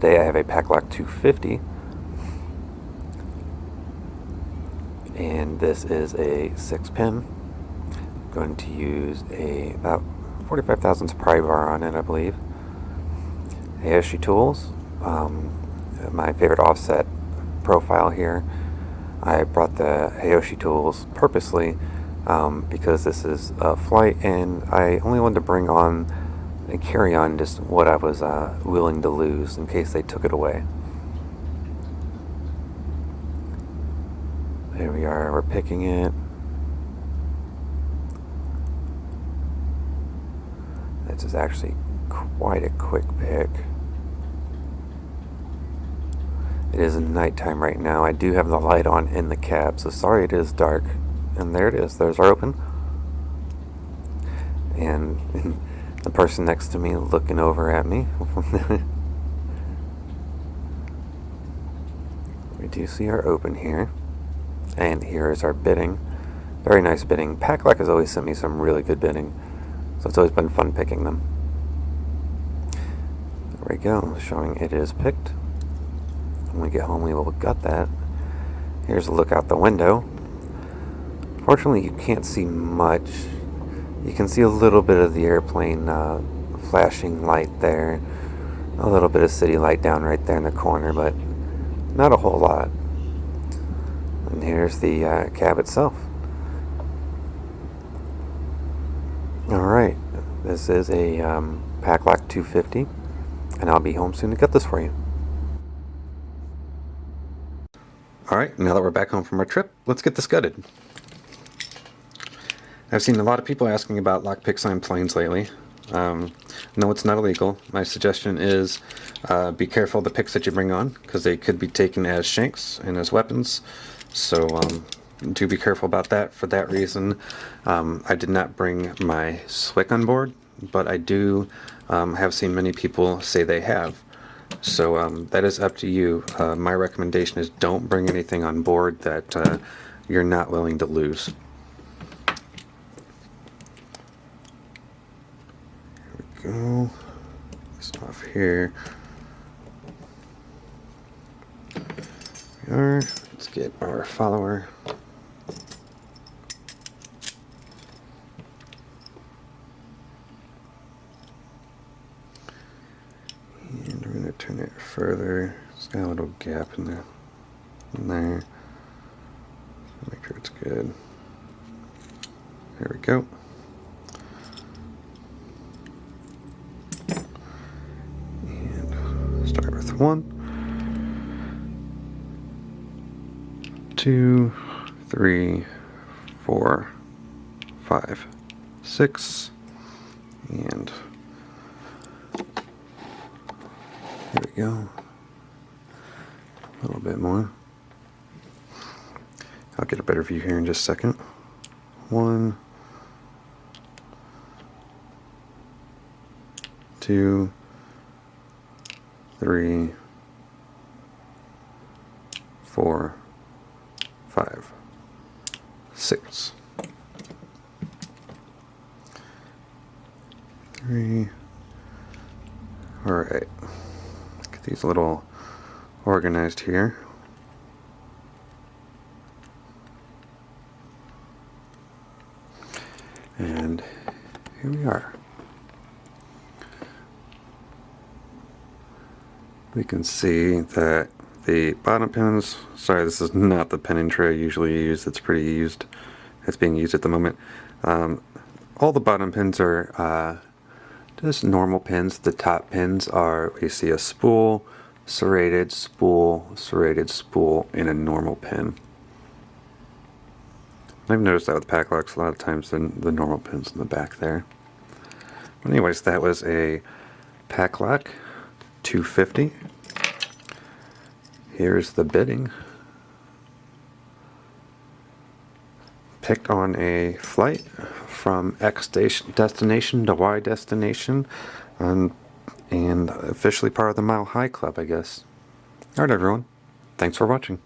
Today I have a Paclock 250 and this is a 6 pin. I'm going to use a about 45 thousandths pry bar on it I believe. Aoshi Tools, um, my favorite offset profile here. I brought the Aoshi Tools purposely um, because this is a flight and I only wanted to bring on and carry on just what I was uh, willing to lose in case they took it away. There we are, we're picking it. This is actually quite a quick pick. It is nighttime right now. I do have the light on in the cab, so sorry it is dark. And there it is, there's our open. And the person next to me looking over at me. we do see our open here. And here is our bitting. Very nice bitting. Paclock has always sent me some really good bitting. So it's always been fun picking them. There we go, showing it is picked. When we get home we will gut that. Here's a look out the window. Fortunately you can't see much you can see a little bit of the airplane uh, flashing light there. A little bit of city light down right there in the corner, but not a whole lot. And here's the uh, cab itself. Alright, this is a um, Paclock 250, and I'll be home soon to get this for you. Alright, now that we're back home from our trip, let's get this gutted. I've seen a lot of people asking about lockpicks on planes lately. Um, no, it's not illegal. My suggestion is uh, be careful the picks that you bring on because they could be taken as shanks and as weapons. So um, do be careful about that. For that reason, um, I did not bring my SWIC on board, but I do um, have seen many people say they have. So um, that is up to you. Uh, my recommendation is don't bring anything on board that uh, you're not willing to lose. Go. Off here. we are. Let's get our follower. And we're going to turn it further. It's got a little gap in there. In there. Make sure it's good. There we go. One, two, three, four, five, six, and here we go. A little bit more. I'll get a better view here in just a second. One, two, three, four, five, six. Three. All right. Get these little organized here. And here we are. We can see that the bottom pins, sorry this is not the pinning tray I usually use, it's pretty used, it's being used at the moment. Um, all the bottom pins are uh, just normal pins, the top pins are, we see a spool, serrated spool, serrated spool, and a normal pin. I've noticed that with Paclocks a lot of times the, the normal pins in the back there. Anyways, that was a Paclock 250 Here's the bitting. Picked on a flight from X destination to Y destination and, and officially part of the Mile High Club, I guess. Alright everyone, thanks for watching.